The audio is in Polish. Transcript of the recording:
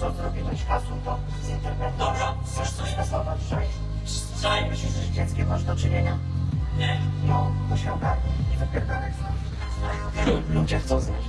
Co zrobiłeś kasu, to z internetu. Dobra, Chcesz coś testować, że Czaj, myślisz, że z dzieckiem masz do czynienia? nie. No, to się ogarnij i wypierdolaj stąd. Ludzie chcą znać